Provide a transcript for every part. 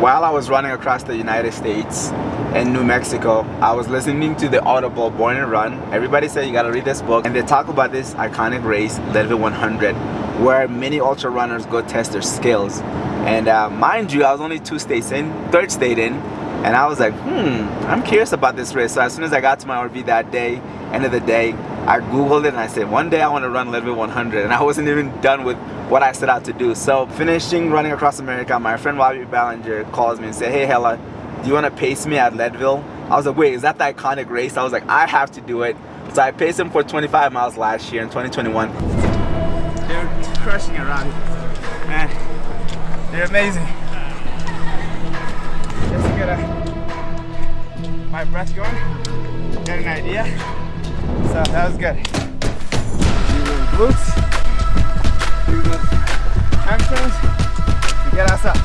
while I was running across the United States and New Mexico, I was listening to the Audible Born to Run. Everybody said you gotta read this book and they talk about this iconic race, Leadville 100, where many ultra runners go test their skills. And uh, mind you, I was only two states in, third state in, and I was like, hmm, I'm curious about this race. So as soon as I got to my RV that day, end of the day, I Googled it and I said, one day I want to run Leadville 100. And I wasn't even done with what I set out to do. So finishing running across America, my friend Bobby Ballinger calls me and said, hey Hellah, do you want to pace me at Leadville? I was like, wait, is that the iconic race? I was like, I have to do it. So I paced him for 25 miles last year in 2021. They're crushing it around. Man, they're amazing. Just to get a, uh, my breath going, get an idea. So that was good. Do the glutes do the hamstrings to get us up.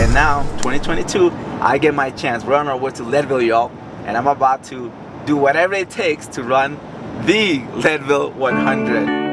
And now, 2022, I get my chance. We're on our way to Leadville, y'all. And I'm about to do whatever it takes to run the Leadville 100.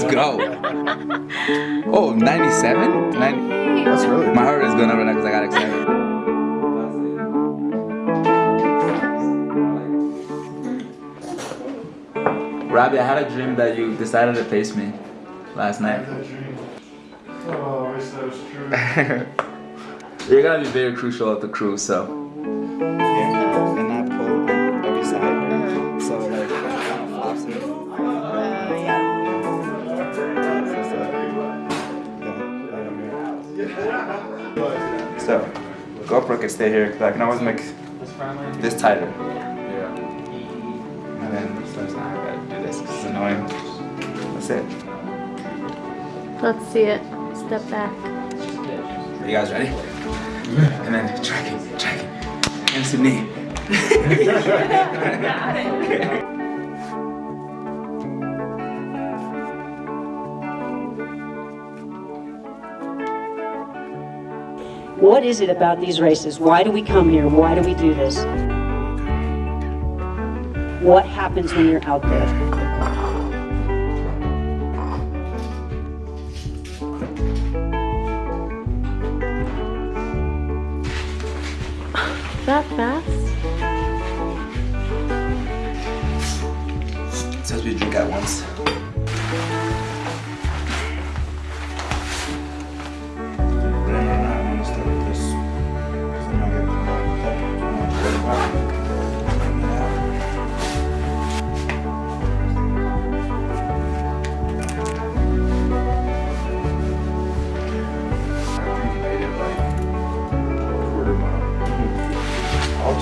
Let's go. Oh, 97? 90. That's really My heart is going up right now because I got excited. Robbie, I had a dream that you decided to face me last night. Oh, I wish that was true. You're gonna be very crucial of the crew, so. Can stay here because I can always make this tighter. Yeah. And then sometimes I gotta do this because it's annoying. That's it. Let's see it. Step back. Are you guys ready? And then track it, track it. Hands to knee. What is it about these races? Why do we come here? Why do we do this? What happens when you're out there? that fast? It says we drink at once.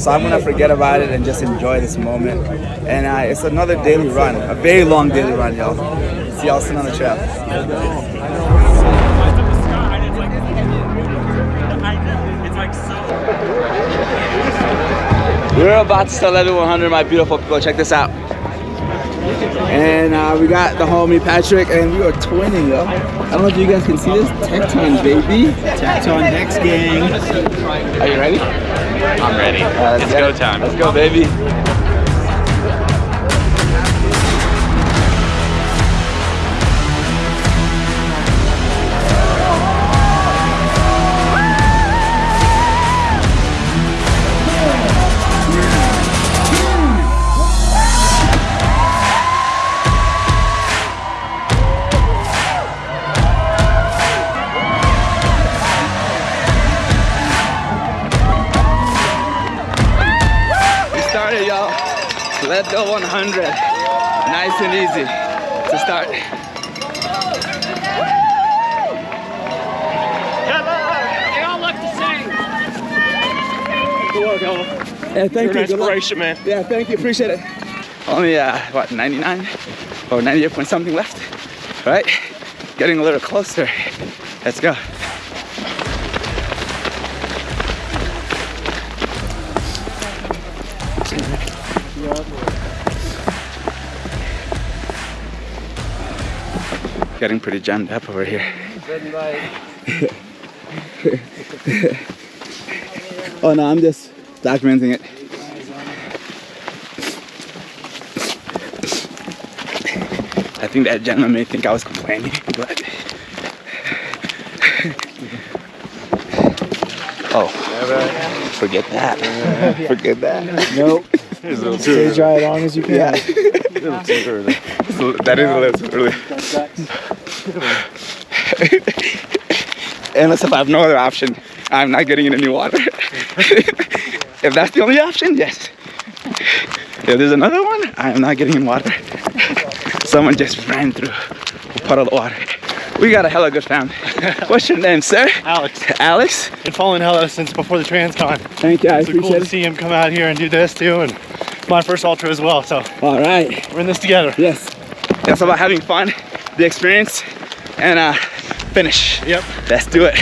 So I'm gonna forget about it and just enjoy this moment. And uh, it's another daily run, a very long daily run, y'all. See y'all soon on the trail. We're about to start Leadville 100, my beautiful people. Check this out. And uh, we got the homie Patrick, and we are twinning, yo. I don't know if you guys can see this. Tecton, baby. Tecton next gang. Are you ready? I'm ready. Uh, it's go time. Let's go, baby. Leadville 100. Nice and easy to start. They all look the same. Good luck, Ella. Yeah, thank You're you. an inspiration, man. Yeah, thank you. Appreciate it. Only uh, what 99 or 98 point something left. Right? Getting a little closer. Let's go. Getting pretty jammed up over here. oh no, I'm just documenting it. I think that gentleman may think I was complaining, but oh, forget that. Forget that. Nope. Stay dry as long as you can. Yeah. that is a little too early. Unless if I have no other option, I'm not getting in any water. if that's the only option, yes. If there's another one, I am not getting in water. Someone just ran through a puddle of water. We got a hella good family. What's your name, sir? Alex, Alex? been following Ella since before the TransCon. Thank you, I So cool to see him come out here and do this too, and my first ultra as well. So All right. we're in this together. Yes. That's about having fun, the experience, and uh, finish. Yep. Let's do it.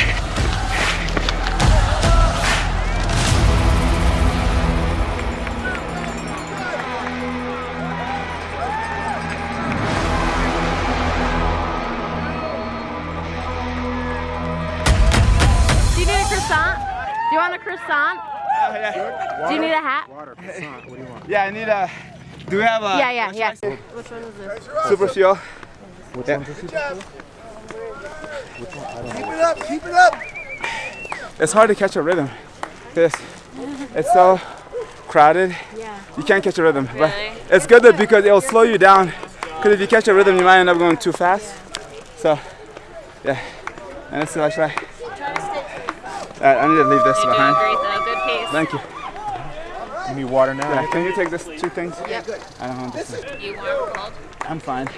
Do you need a croissant? Do you want a croissant? Do you need a hat? Yeah, I need a. Do we have a Yeah, yeah, yeah. Which one is this? super fuel? Which Yeah. one's this? It's hard to catch a rhythm. This, it's so crowded. Yeah. You can't catch a rhythm. But it's good though because it'll slow you down. Because if you catch a rhythm, you might end up going too fast. So, yeah. And let's see what I try. Alright, I need to leave this behind. great though. Thank you. You need water now? Yeah, can you take this two things? Yep. I don't want this. one. You warm cold? I'm fine.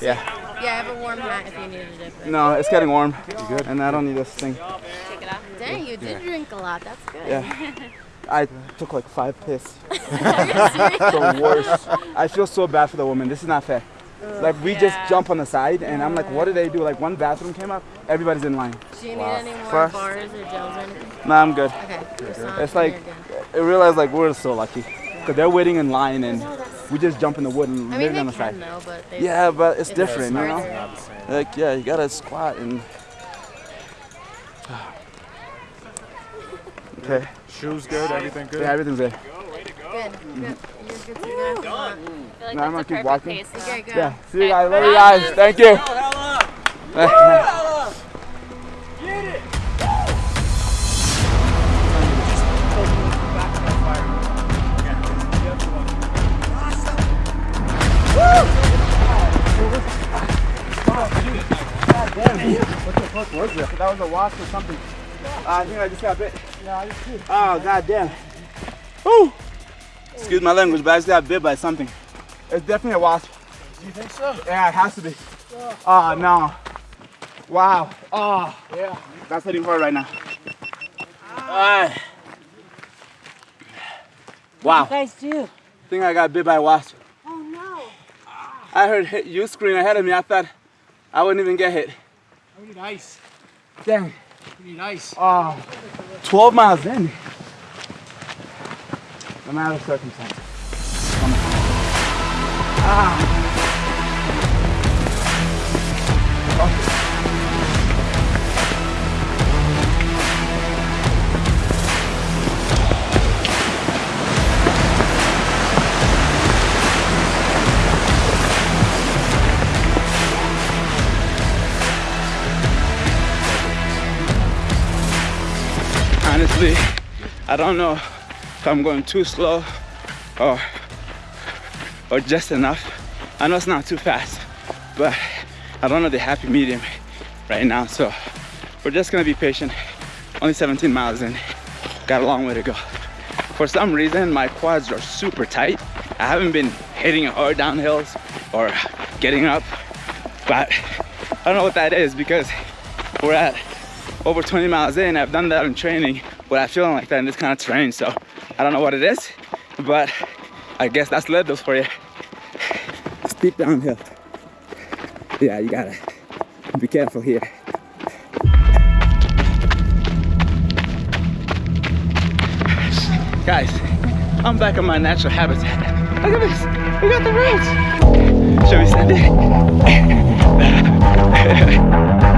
Yeah. Yeah, I have a warm hat if you needed it. But No, it's getting warm. You good? And I don't need this thing. take it off. Dang, you did drink a lot. That's good. Yeah. I took like five piss. the worst. I feel so bad for the woman. This is not fair. Like we just jump on the side, and I'm like, what did they do? Like one bathroom came up, everybody's in line. Do you need any more First- bars or gels or anything? Nah, I'm good. Okay. croissant, It's like. I realized like we're so lucky, cause they're waiting in line, and we just jump in the wood and I mean, literally on the side. though, but Yeah, but it's it's different, you know. Like yeah, you gotta squat and. Okay. Shoes good? Everything good? Yeah, everything's there. Good. Good. Mm-hmm. You're good to go. if you want. No, I'm gonna keep walking. Okay, go. Yeah. See you guys. Love you guys. Thank you. That That was a wasp or something. Uh, I think I just got bit. Yeah, I just did. Oh, god damn. Woo! Excuse my language, but I just got bit by something. It's definitely a wasp. You think so? Yeah, it has to be. Oh, no. Wow. Oh, yeah. That's hitting hard right now. Ah. Wow. You guys do? I think I got bit by a wasp. I heard hit you scream ahead of me. I thought I wouldn't even get hit. We need ice. Dang. We need ice. Oh, 12 miles in. No matter the circumstance. Ah. I don't know if I'm going too slow or or just enough. I know it's not too fast, but I don't know the happy medium right now. So we're just gonna be patient. Only 17 miles in, got a long way to go. For some reason, my quads are super tight I haven't been hitting hard downhills or getting up, but I don't know what that is because we're at over 20 miles in. I've done that in training, but I'm feeling like that in this kind of terrain. So I don't know what it is, but I guess that's Leadville for you. Steep downhill. Yeah, you gotta be careful here. Guys, I'm back in my natural habitat. Look at this, we got the roads. Should we send it?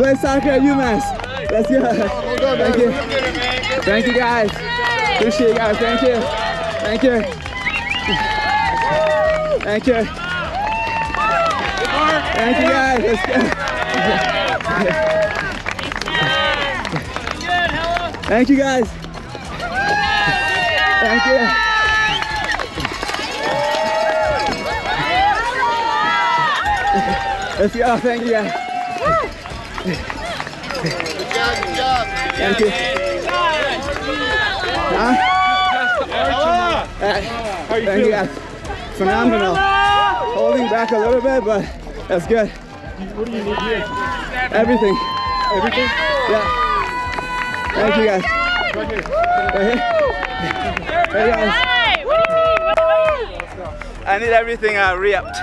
Play soccer at UMass. Let's go. Thank you. Thank you guys. Appreciate you guys. Thank you. Thank you. Thank you. Thank you guys. Let's go. Thank you guys. Thank you. Let's go. Thank you guys. Thank you. Huh? Uh, thank you guys. Phenomenal. Holding back a little bit, but that's good. What do you need here? Everything. Everything? Yeah. Thank you guys. Right here. Right here. Hey guys. I need everything uh, re-upped.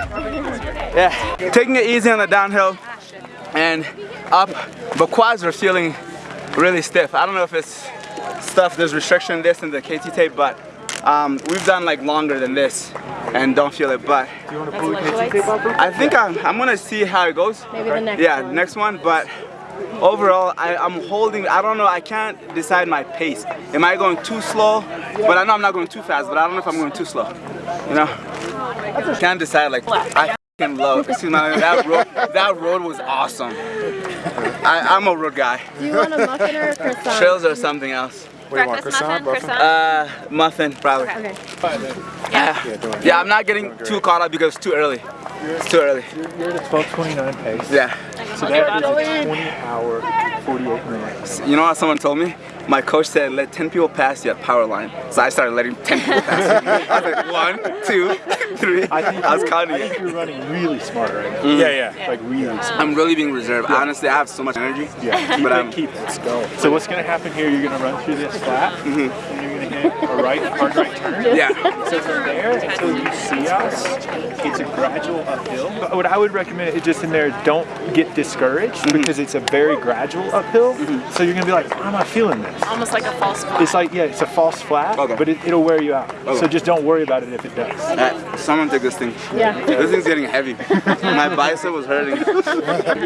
Yeah, taking it easy on the downhill and up, but quads are feeling really stiff. I don't know if it's stuff, there's restriction this and the KT tape, but um, we've done like longer than this and don't feel it, but Do you want to pull the KT tape off? I think I'm, I'm gonna see how it goes. Maybe the next yeah, one. next one, but overall, I, I'm holding, I don't know, I can't decide my pace. Am I going too slow? But I know I'm not going too fast, but I don't know if I'm going too slow. You know? Can't decide, like, I f***ing love, excuse me, that road, that road was awesome. I, I'm a road guy. Do you want a muffin or a croissant? Trails or something else. What do you want, croissant, muffin? Uh, muffin, probably. Okay. Yeah. yeah, I'm not getting too caught up because it's too early. It's too early. You're at a 12.29 pace. Yeah. So that is a 20 hour, 48 minutes. You know what someone told me? My coach said, let 10 people pass you at power line. So I started letting 10 people pass me. I was like, one, two, three. I think I was you're- counting I think you're running really smart right now. Mm. Yeah, yeah, like really smart. I'm really being reserved. Honestly, I have so much energy. Yeah, keep But it, I'm- keep it. Let's go. So what's gonna happen here? You're gonna run through this flat, and you're gonna hit a right, hard right turn. Yeah. So from there until you see us, it's a gradual uphill. But what I would recommend is just in there, don't get discouraged Mm-hmm. because it's a very gradual uphill. So you're gonna be like, I'm not feeling this. Almost like a false flag. It's like, yeah, it's a false flat, Okay. but it, it'll wear you out. Okay. So just don't worry about it if it does. Uh, someone take this thing. Yeah. This thing's getting heavy. My bicep was hurting.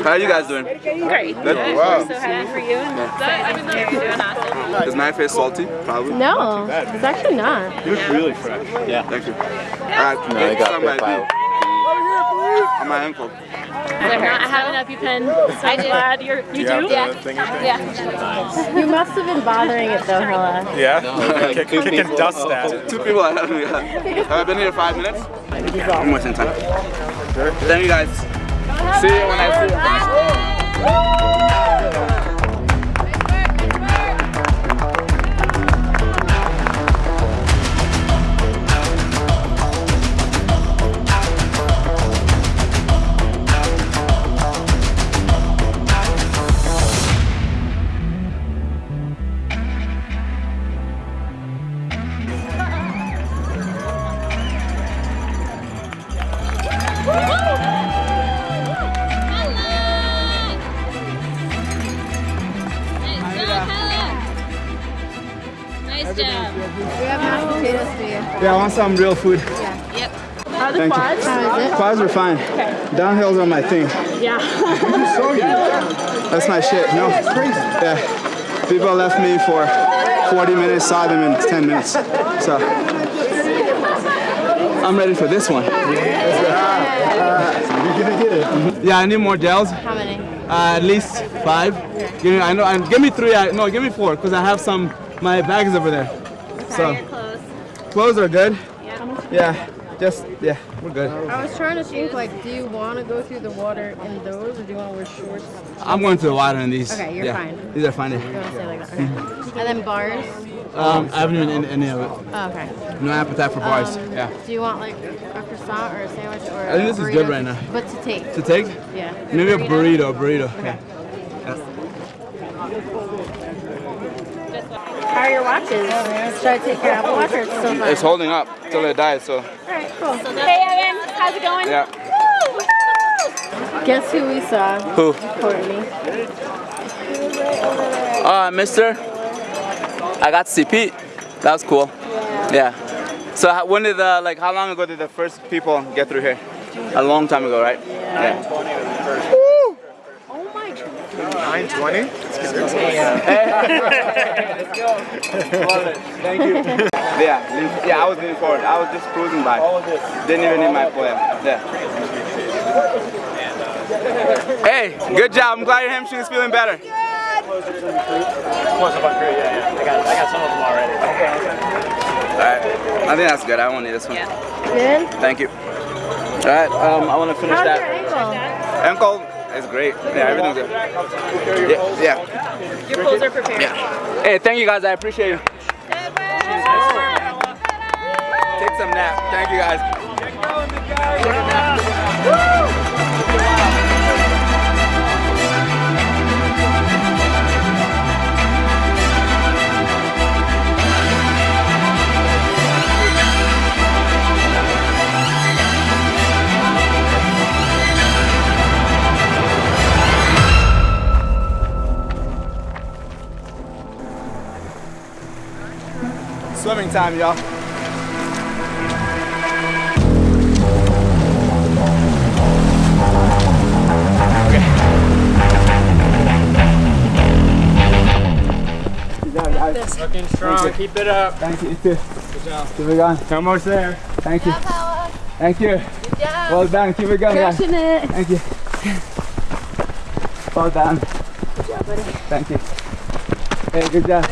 How are you guys doing? Great. Good? Wow. So happy for you and excited to hear you're doing awesome. Is my face salty? Probably. No, bad, it's actually not. You look really fresh. Yeah. Thank you. Uh, no, I got my On my ankle. I not have an EpiPen, so I'm glad you're, you do? Yeah. yeah. You must have been bothering it though, Hellah. Yeah? Kick, kicking dust at it. Two people ahead of me. Have I been here five minutes? I'm wasting time. Thank you guys. See you when I see you. Nice you. Want some real food. Yep. How are the Thank you. quads? How is it? Quads are fine. Downhills are my thing. Yeah. That's my shit. No. Yeah. People left me for 40 minutes, saw them in 10 minutes. So I'm ready for this one. You're gonna get it. Yeah, I need more gels. How many? Uh, at least five. Give me, I know. And give me three. I, no, give me four, cause I have some. My bag is over there. So clothes are good. Yeah. Just yeah, we're good. I was trying to think like, do you want to go through the water in those, or do you want to wear shorts? I'm going to the water in these. Okay, you're yeah. fine. These are fine. You Yeah. want to say like that? Okay. and then bars. Um, I haven't even in any of it. Oh, okay. No appetite for bars. Um, yeah. Do you want like a croissant or a sandwich or? I think this is good right now. But to take. To take? Yeah. Maybe a burrito. Burrito. Okay. Yeah. How are your watches? Should I take your Apple Watch or it's still fine? It's holding up till it dies. So Alright, cool. Hey Evan, how's it going? yeah. Guess who we saw? Who? Courtney. Uh, Mister. I got to see Pete. That was cool. Yeah. So when did the like how long ago did the first people get through here? A long time ago, right? Yeah. Oh my god. 920? Thank you. Yeah, lean- yeah, I was leaning forward. I was just cruising by. Didn't even need my poem. Yeah. Hey, good job. I'm glad your hamstring's feeling better. Close up on three, yeah, yeah. I got, I got some of them already. Alright. I think that's good. I won't need this one. Good? Thank you. Alright, um, I want to finish How's your that. ankle? Ankle is great. Yeah, everything's good. Yeah. yeah. Your clothes are prepared. Yeah. Hey, thank you guys. I appreciate you. Take some nap. Thank you guys. Time, y'all. Looking strong, keep it up. Thank you. You too. Good job. Keep it going. Almost there. Thank you. Power. Uh, Thank you. Good job. Well done. Keep it going, guys. Crushing it. Thank you. Well done. Good job, buddy. Thank you. Hey, good job.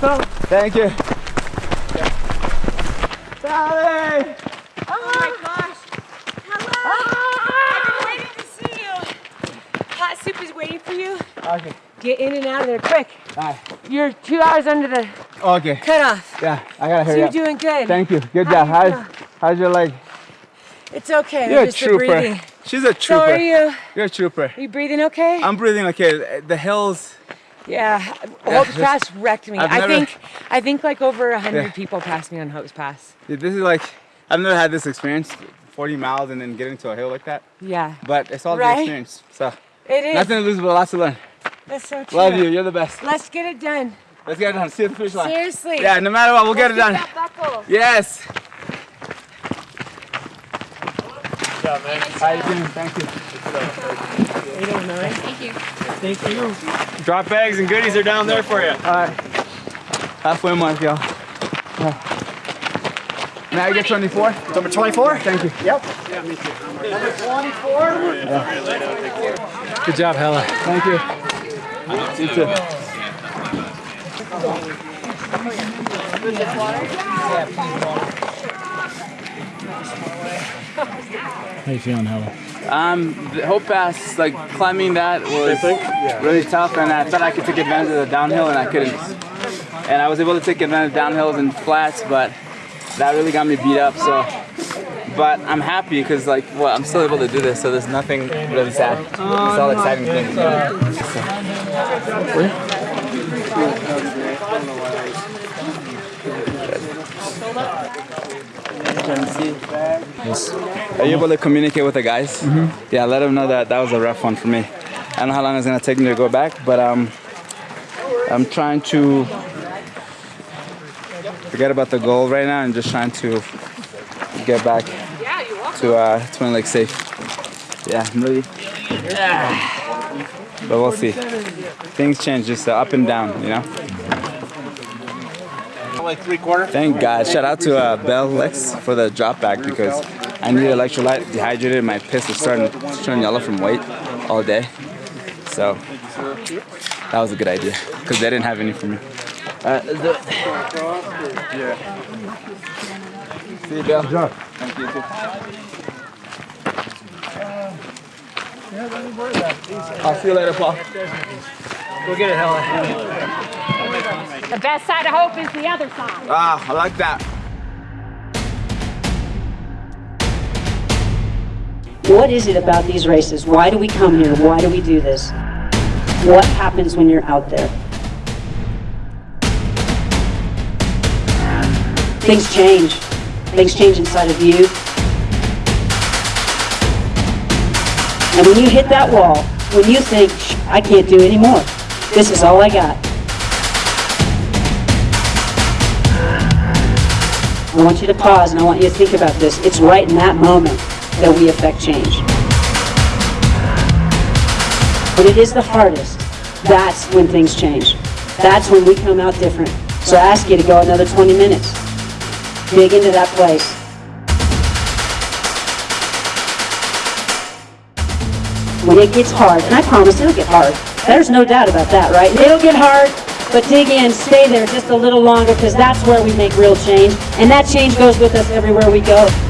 Thank you. Sally! Oh my gosh. Hello. Ah! I've been waiting to see you. Hot soup is waiting for you. Okay. Get in and out of there quick. Bye. You're two hours under the Okay. cutoff. Yeah, I gotta So hurry you're up. doing good. Thank you. Good How job. you How's, how's your leg? It's okay. You're a just the trooper. breathing. She's a trooper. So are you? You're a trooper. Are you breathing okay? I'm breathing okay. The hills. Yeah. Hope's Pass wrecked me. I've I never- think I think like over a hundred Yeah. people passed me on Hope's Pass. This is like, I've never had this experience. 40 miles and then getting to a hill like that. Yeah. But it's all Right? the experience. So It is. nothing to lose but lots to learn. That's so true. Love you. You're the best. Let's get it done. Let's get it done. See you at the finish line. Seriously. Yeah, no matter what, we'll get it done. That buckle. Yes. Good job, man. How you doing? Thank you. Thank you. Drop bags and goodies are down there for you. All right. Halfway mark, y'all. May I get 24? Number 24? Thank you. Yep. Yeah, me too. Number 24? Good job, Hellah. Thank you. You too. How you feeling, Hellah? Um, the Hope Pass, like climbing that was really tough, and I thought I could take advantage of the downhill, and I couldn't. And I was able to take advantage of downhills and flats, but that really got me beat up. So, but I'm happy because like, well, I'm still able to do this, so there's nothing really sad. It's all exciting things. Are you able to communicate with the guys? Mm-hmm. Yeah, let them know that that was a rough one for me. I don't know how long it's gonna take me to go back, but um, I'm trying to forget about the goal right now and just trying to get back to uh, Twin Lake safe. Yeah, I'm really. But we'll see. Things change, just uh, up and down, you know. Like three quarter? Thank God. Shout out to uh, Bell Lex for the drop back because I need electrolyte, dehydrated. My piss is starting to turn yellow from weight all day. So that was a good idea because they didn't have any for me. Alright, let's do it. Yeah. See you, Bill. Thank you too. I'll see you later, Paul. Go get it, Helen. The best side of hope is the other side. Ah, I like that. What is it about these races? Why do we come here? Why do we do this? What happens when you're out there? Things change. Things change inside of you. And when you hit that wall, when you think, I can't do any more, this is all I got. I want you to pause and I want you to think about this. It's right in that moment that we affect change. When it is the hardest, that's when things change. That's when we come out different. So I ask you to go another 20 minutes. Dig into that place. When it gets hard, and I promise it'll get hard. There's no doubt about that, right? It'll get hard, but dig in, stay there just a little longer because that's where we make real change. And that change goes with us everywhere we go.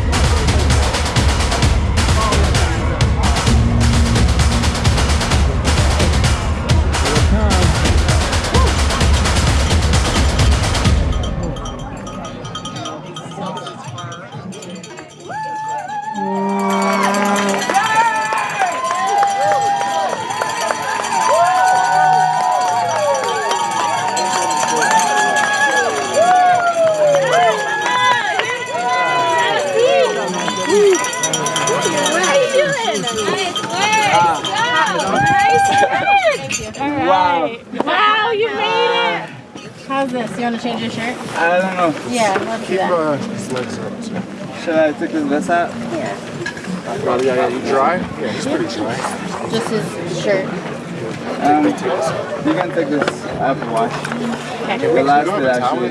Wow. Wow, you made it! How's this? You want to change your shirt? I don't know. Yeah, let's do that. Uh, his legs up. so- Should I take this vest out? Probably, yeah, yeah, you dry? Yeah, he's pretty dry. Just his shirt. Um, you can take this Apple Watch. The last bit actually.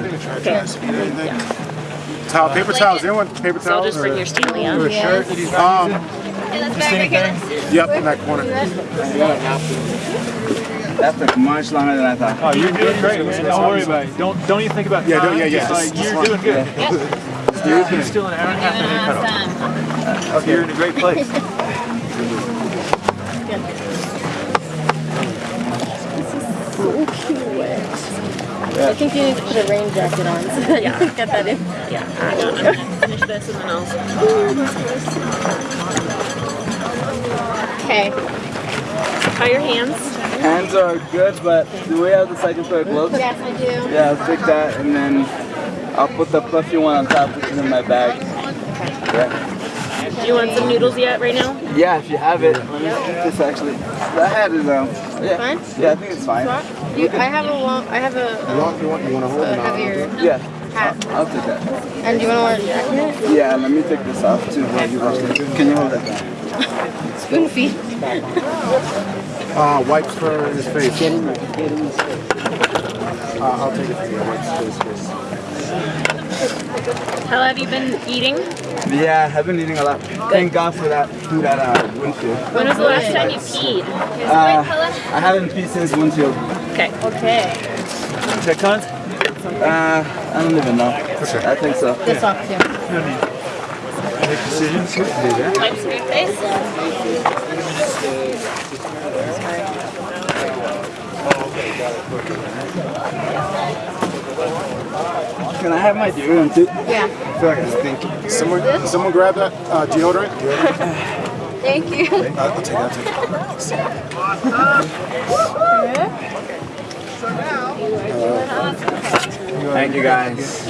Towel, paper towels. Anyone paper towels? just bring or- your Stanley on. or a shirt? Um, yep, in that corner. That took much longer than I thought. Oh, you're doing great, man. Don't worry about it. Don't don't even think about yeah, don't, yeah, yeah. Like, you're doing good. You're, you're still an hour and a half in your cutoff. Okay, you're in a great place. I think you need to put a rain jacket on so that you can get that in. Yeah, I know. I'm gonna finish this and then I'll. Okay. How are your hands? Hands are good, but do we have the second pair of gloves? Yes, I do. Yeah, I'll take that and then I'll put the fluffy one on top, which is in my bag. Yeah. Do you want some noodles yet right now? Yeah, if you have it. Let me take this actually. The hat is um. Yeah. Fine? Yeah, I think it's fine. You, I have a long, I have a, um, You want, you want to hold a it on? heavier Yeah. hat. I'll take that. And do you want to wear a jacket? Yeah, let me take this off too. while you wash it. Can you hold that down? Spoon feed. Uh, wipes for his face. Get in there. Get in Uh, I'll take it for you. Wipes for his face. How have you been eating? Yeah, I've been eating a lot. Thank God for that food at uh, Winfield. When was the last time you peed? Uh, I haven't peed since Winfield. Okay. Okay. Check cons? Uh, I don't even know. I think so. This off too. Make decisions. Do that. Wipe some your face? Can I have my deodorant too? Yeah. I feel like I stink. Someone, can someone grab that uh, deodorant? Thank you. Uh, I'll take it. I'll take it. Thank you guys.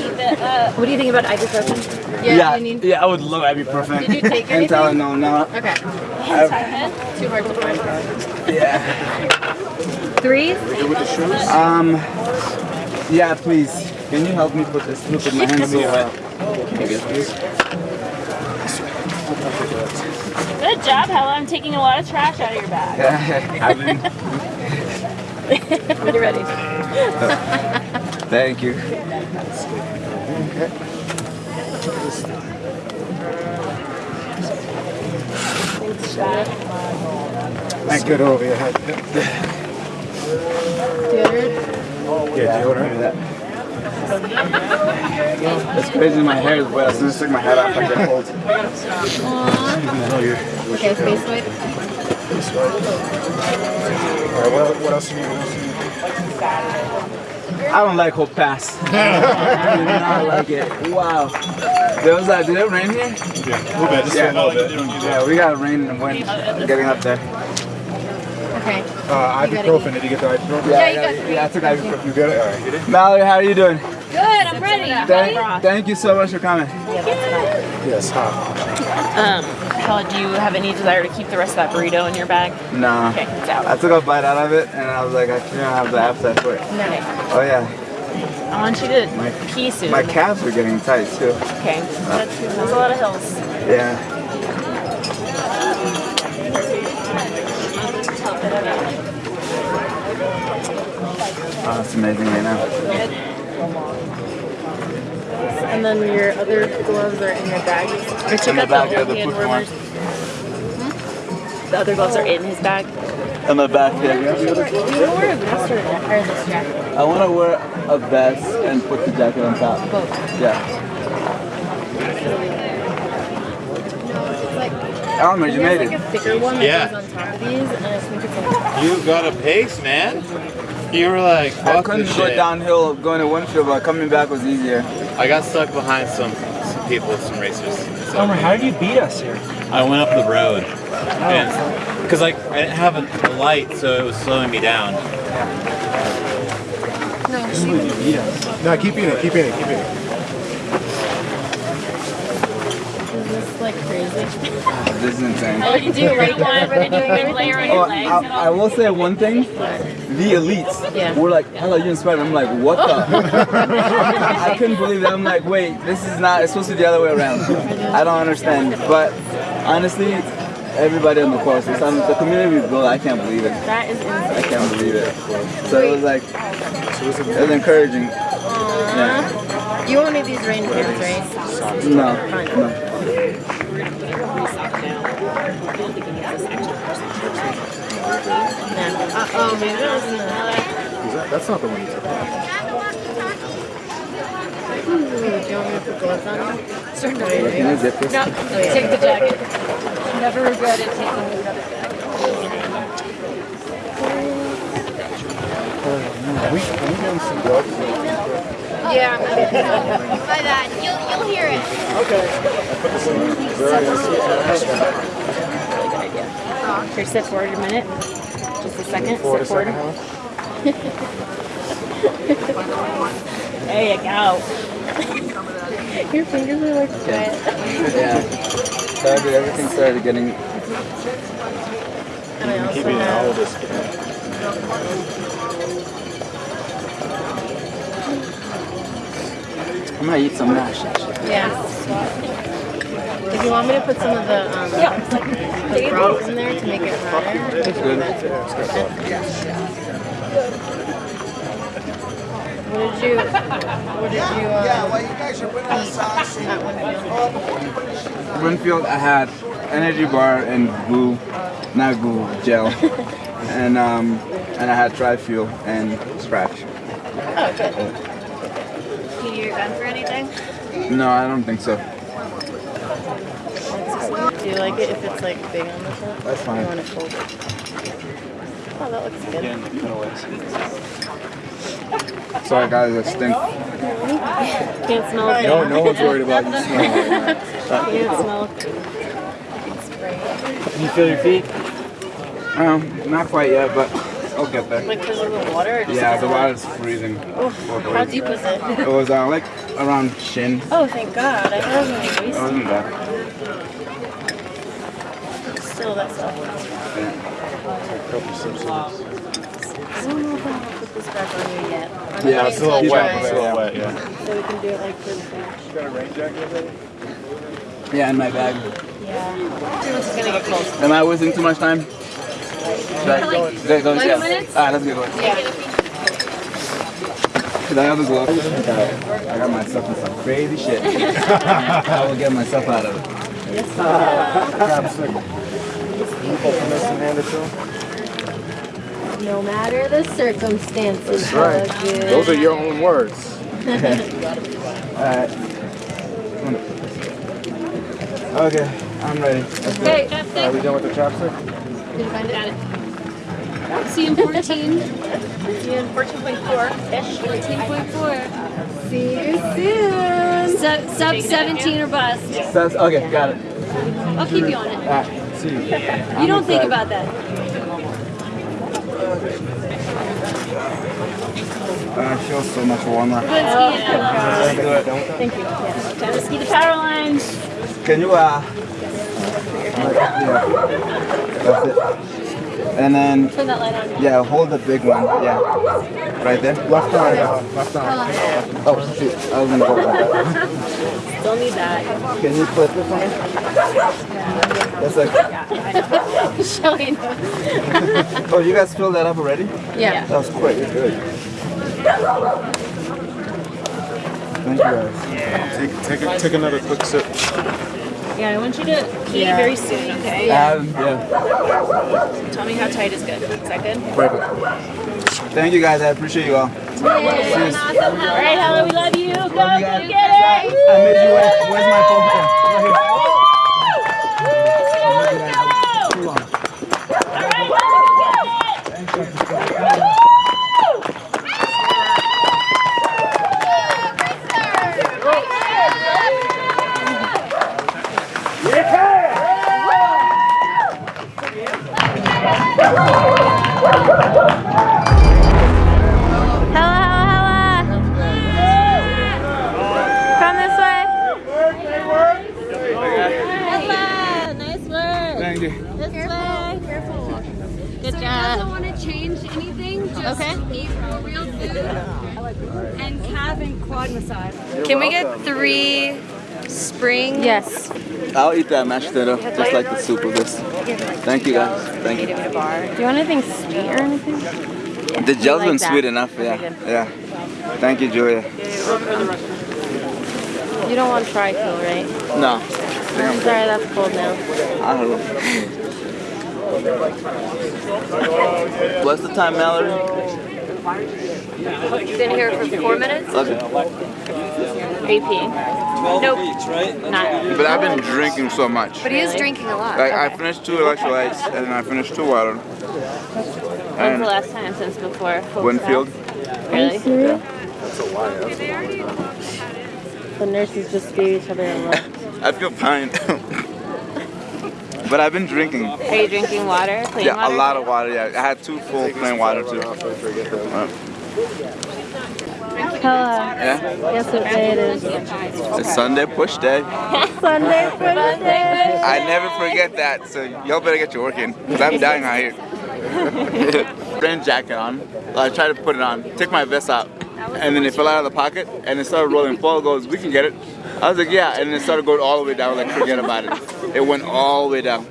What do you think about ibuprofen? Yeah, Yeah, you need. yeah, I would love ibuprofen. Did you take And tell her anything? no, no. Okay. I've- Too hard to find. yeah. Three? Um, yeah, please. Can you help me put this? Look at my hands so wet. Thank you. Good job, Hellah. I'm taking a lot of trash out of your bag. Yeah, I've been. When you're ready. Thank you. Thanks, good over your head. Yeah, deodorant. It's crazy, my hair is wet. As soon as I take my hat off, I get cold. Okay, face wipe. All right, what, what else do you need? What else do you need? I don't like Hope Pass. I do not like it. Wow. There was that, did it rain here? Yeah, a little bit, just Yeah. a little bit. Yeah, we got rain and wind getting up there. Okay. Uh, ibuprofen, did you get the ibuprofen? Yeah, you yeah, got yeah, I took ibuprofen. You got it? All right. You did? Mallory, how are you doing? Good, I'm ready. Thank, thank you so much for coming. Yes, hot. Um, Do you have any desire to keep the rest of that burrito in your bag? No. Okay, it's out. I took a bite out of it and I was like, I can't have the appetite for it. Okay. Oh yeah, I want you to My- pee soon. my calves are getting tight too. Okay. That's, that's a lot of hills. Yeah. Oh, it's amazing right now. And then your other gloves are in your bag. Or check In the out bag, the yeah, the hand food warmers. Hmm? The other gloves are in his bag. In the back here. Do you wear a vest or, or this jacket? I want to wear a vest and put the jacket on top. Both. Yeah. Oh, Elmer, you made There's it. like a thicker one that Yeah. goes on top of these, and I think it's like You got a pace, man. You were like, I fuck couldn't go shit. downhill going to Winfield, but coming back was easier. I got stuck behind some, some people, some racers. So Elmer, how did you beat us here? I went up the road. Oh. Because like I didn't have a, a light, so it was slowing me down. no, You beat us. No, keep eating it, keep eating it, keep eating it. is this like crazy. This is insane. Oh, you do right one, but then you layer on Oh, your legs. and I. I will say one thing. The elites Yeah. were like, hello, you inspired. I'm like, what the? I couldn't believe that. I'm like, wait, this is not, it's supposed to be the other way around. I don't understand. But honestly, everybody on the course, it's the community we built, I can't believe it. That is insane. I can't believe it. So it was like, it was encouraging. Yeah. You need these rain pants, right? No, no. Yeah. Uh, oh, maybe that was in the. Is that, that's not the one you took. Ooh, do you want me to put gloves on? Sure, no. Can I zip? No, take the jacket. Never regretted taking the other jacket. We, can we get some gloves? Yeah. By that, you'll you'll hear it. Here, sit forward a minute. Just a second. Forward sit forward. second, Helen. There you go. Your fingers are like wet. Yeah. Started, everything started getting, And I also Keep eating all of have. this. I'm gonna eat some mash. Yeah. If you want me to put some of the um, the broth in there to make it hotter. It's good. What did you? What did you? Um, yeah, well, you guys are winning at Winfield. Winfield, I had energy bar and goo, not goo, gel. and um, and I had tri fuel and scratch. Oh, good. You need your gun for anything? No, I don't think so. Do you like it if it's like big on the top? That's Or fine. you want it folded? Oh, that looks good. Sorry guys, I stink. Can't smell it. No, no one's worried about you smelling. Can't smell it. Can you feel your feet? Um, not quite yet, but I'll get there. Like because of the water? Or just Yeah, the of water's freezing. Oh, How deep was it? It was uh, like around shin. Oh, thank God. I thought it was going to be It wasn't bad. Still, that's all. I don't know if I'll put this back on you yet. I'm Yeah, it's a till little it wet, it's a little wet, yeah. So we can do it like this. You got a rain jacket already? Yeah, in my bag. Yeah. It's going to get cold. Am I wasting too much time? Should I go? Go, go, Five yeah. minutes? Alright, let's get going. Yeah. Cause I have the gloves. I got myself in some crazy shit. I will get myself out of it. Yes, Grab a circle. hopefulness and hand it to him. No matter the circumstances. That's right. hug it. Those are your own words. Alright. Okay, I'm ready. Let's go. Okay, Are we done with the chopstick? Did you find it? See you in 14. See you in 14.4-ish. 14.4. See you soon. Sub, sub 17 or bust. That's, okay, got it. I'll keep you on it. You. Don't think about that. I feel so much warmer. We're going. Let's do it. Thank you. Yeah. Time to ski the power lines. Can you, uh, yeah, that's it. And then, Turn that light on. yeah, hold the big one, yeah. Right there? Left arm, left arm. Oh, shoot, I was gonna go back. Don't need that. Can you flip this one? That's like, Showing. oh, you guys filled that up already? Yeah. That was quick, good. Thank you guys. Take, take, a, take another quick sip. Yeah, I want you to pee very soon, okay? Um, yeah. Tell me how tight is good. Is that good? Perfect. Thank you guys, I appreciate you all. Cheers. All right, Hellah, we love you. Go, Love you go guys. get it. I made you wait. Where's my phone? Calf and quad massage. Can we get three spring? Yes. I'll eat that mashed potato, just like the soup of this. Thank you guys. Thank you. Do you want anything sweet or anything? The gel's like been that. sweet enough, yeah. Yeah. Thank you, Julia. You don't want tri-kill, right? No. I'm Sorry, that's cold now. I don't know. What's the time, Mallory? Been here for four minutes? Okay. Are you peeing? Nope. Not. But I've been drinking so much. But he is drinking a lot. Like I finished two electrolytes and then I finished two water. When's And the last time since before? Folk Winfield. Fest? Really? That's a lie. The nurses just gave each other a look. I feel fine. but I've been drinking. Are you drinking water? Plain Yeah, water? a lot of water. Yeah, I had two full plain water too. Hellah. Yeah, Guess what day it is? it's Sunday push day. Sunday for the day. I never forget that, so y'all better get your work in, because I'm dying out here. Rain jacket on. I tried to put it on, took my vest out, and then it fell out of the pocket, and it started rolling. Paul goes, we can get it. I was like, yeah, and it started going all the way down, like, forget about it. It went all the way down.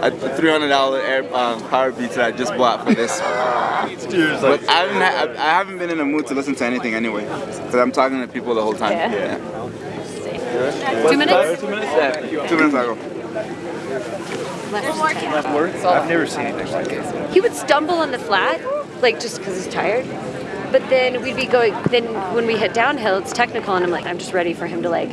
A $300 air uh, Powerbeats that I just bought for this. But I haven't, ha- I haven't been in the mood to listen to anything anyway, because I'm talking to people the whole time. Yeah. Two minutes? Yeah, two minutes ago. I've never seen anything like this. He would stumble on the flat, like just because he's tired. But then we'd be going, then when we hit downhill, it's technical, and I'm like, I'm just ready for him to like,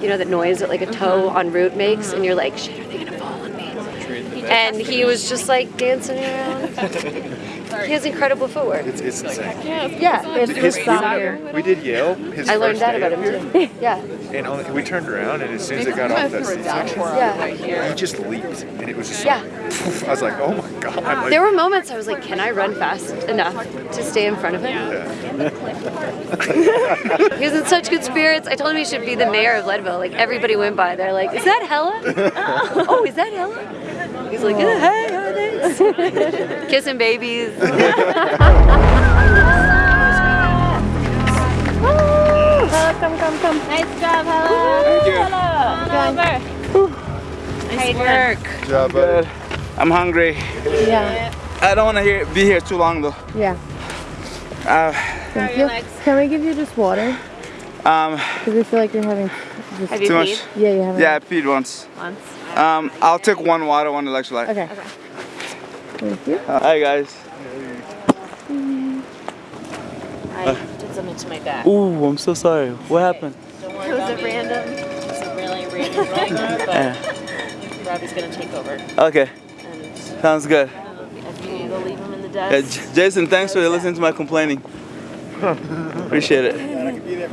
you know, that noise that like a toe mm-hmm. on route makes, and you're like, shit, are they gonna fall on me? And he was just like dancing around. He has incredible footwork. It's, it's insane. Yeah, It's His, for we, we did Yale. His I learned first that day about him too. Yeah, And only, we turned around, and as soon as it got off that C section, yeah. he just leaped, and it was just Yeah. like, I was like, oh my god. Like, There were moments I was like, can I run fast enough to stay in front of him? he was in such good spirits. I told him he should be the mayor of Leadville. Like everybody went by, they're like, is that Hellah? oh, is that Hellah? He's like, yeah, hey, how are they? Kissing babies. Hellah, come, come, come. Nice job, Hellah. Thank you. Hellah. Come over. Nice work. Good job, buddy. Good. I'm hungry. Yeah. I don't want to be here too long though. Yeah. Uh, Thank you. Can we give you just water? um, Because we feel like you're having just Have you Too much. peed Yeah, you have yeah, I peed once. once? Um, I'll take one water, one electrolyte. Okay. Thank you. Hi guys. I did something to my back. Ooh, I'm so sorry. What happened? Don't worry about me. random? It's a really random moment, but Robbie's gonna take over. Okay. Sounds good. If you need to leave him in the Yeah, desk. J- Jason, thanks for listening to my complaining. Appreciate it.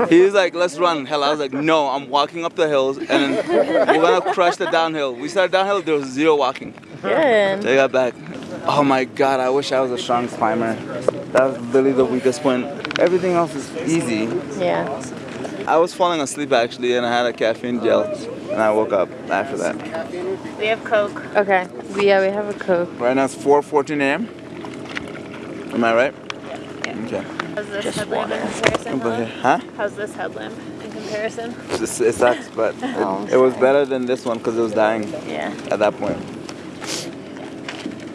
He was like, let's run. Hell, I was like, no, I'm walking up the hills and we're gonna crush the downhill. We started downhill, there was zero walking. Good. They got back. Oh my god, I wish I was a strong climber. That was really the weakest point. Everything else is easy. Yeah. I was falling asleep actually and I had a caffeine gel and I woke up after that. We have Coke. Okay. Yeah, we have a Coke. Right now it's 4.14 a.m. Am I right? Yeah. Okay. How's this headlamp in comparison? Here. Huh? How's this headlamp in comparison? It's- It sucks, but it, it was better than this one because it was dying Yeah. at that point.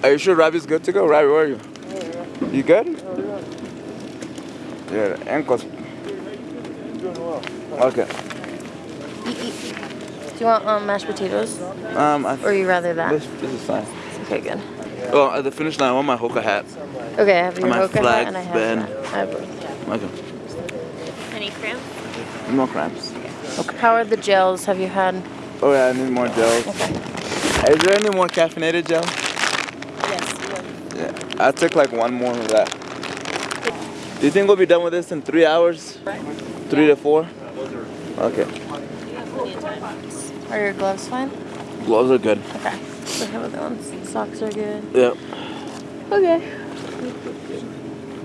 Are you sure Robbie's good to go? Robbie, where are you? You good? Yeah, the ankles. Okay. Do you want um, mashed potatoes? Um, I, Or you rather that? this, this is fine. Okay, good. Oh, at the finish line, I want my Hoka hat. Okay, I have your My Hoka hat flag and I have band. that. I have both. Okay. Any cramps? No more cramps. How are the gels? Have you had? Oh yeah, I need more gels. Okay. Is there any more caffeinated gel? Yes. Yeah, I took like one more of that. Do you think we'll be done with this in three hours? Three to four? Okay. Are your gloves fine? Gloves are good. Okay. So how about the? Socks are good. Yep. Okay.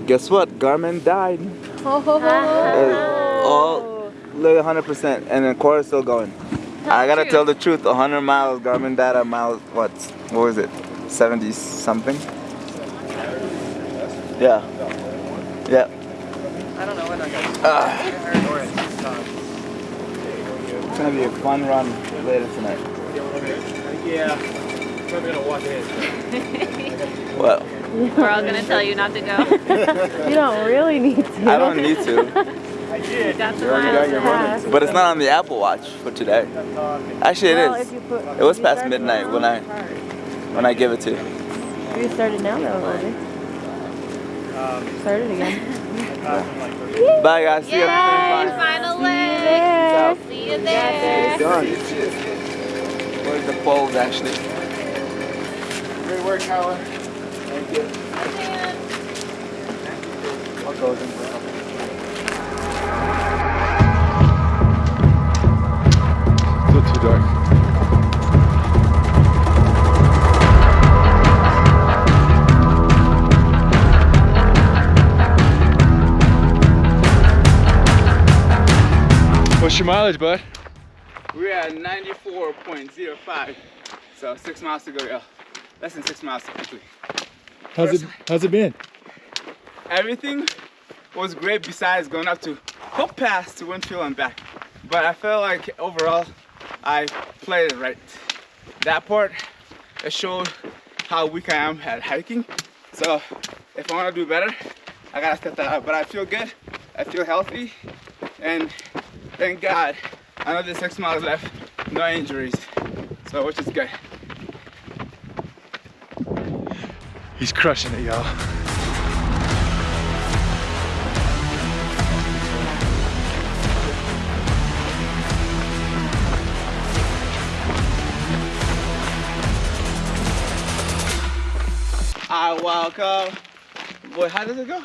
Guess what? Garmin died. Uh, all like 100%, and the core is still going. I gotta tell the truth. 100 miles, Garmin died at miles. What? What was it? 70 something? Yeah. Yeah. I don't know when I got Ah. It's gonna be a fun run later tonight. Yeah. Probably gonna walk in. Well, We're all gonna tell you not to go. you don't really need to. I don't need to, I did. Got the You got your miles. but it's not on the Apple Watch for today. Actually, it Well, is. put- It was past midnight when I when I give it to you. You started now though, Robbie. Um, started again. Bye guys. See you. Yay, final leg. See you there. Done. Where's the poles actually? Great work, Howard. Thank you. I'll go with them for a couple. Still too dark. What's your mileage, bud? We're at 94.05. So six miles to go, yeah. Less than six miles technically. How's it how's it been? Everything was great besides going up to Hope Pass to Winfield and back. But I felt like overall I played it right. That part, it showed how weak I am at hiking. So if I want to do better, I gotta step that up. But I feel good, I feel healthy, and thank God, another six miles left, no injuries. So which is good. He's crushing it, y'all. I walk up. Boy, how does it go?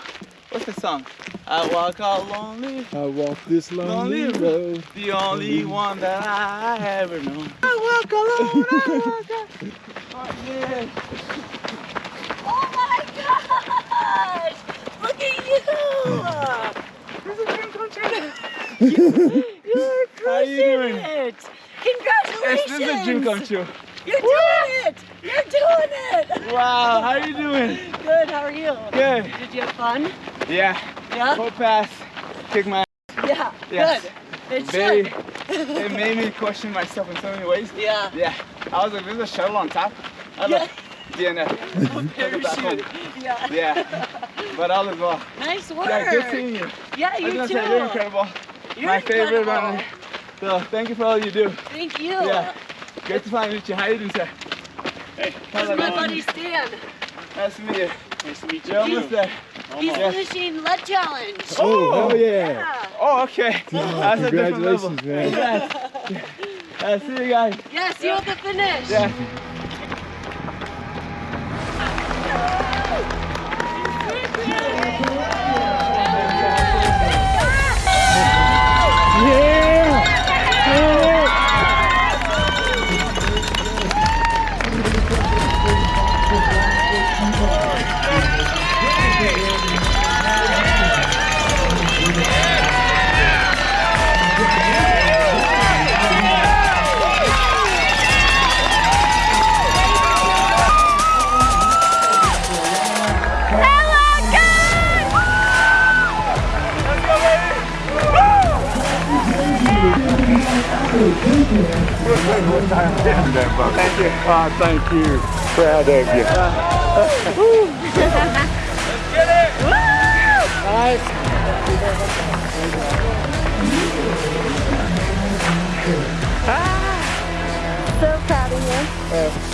What's the song? I walk out lonely, I walk this lonely Lonely road. the only one that I ever known. I walk alone, I walk out. Oh, yeah. Gosh! Look at you! This is a dream come true. You're How you doing? it! Yes, this is a dream Congratulations! come true. You're doing it! You're doing it! Wow, how are you doing? Good, how are you? Good. Did you have fun? Yeah. Yeah? Full pass. Kick my Yeah, Yes. good. It Very, it made me question myself in so many ways. Yeah. Yeah. I was like, there's a shuttle on top. I Yeah. like DNF. Take it back home. Yeah. Yeah. But all is well. Nice work. Yeah, good seeing you. Yeah, I was too. say, you're incredible. You're My favorite uh, runner. So thank you for all you do. Thank you. Yeah. Great to finally meet you. How you doing, sir? Hey, This is my buddy Stan. Nice to meet you. Nice to meet You're almost there. He's Almost. finishing lead challenge. Oh, hell yeah. Oh, okay. That's a different level. Congratulations, man. Congrats. Yeah, see you guys. Yeah, see you at the finish. Yeah. Oh, thank you. Proud of you. Let's get it, Nice. So proud of you.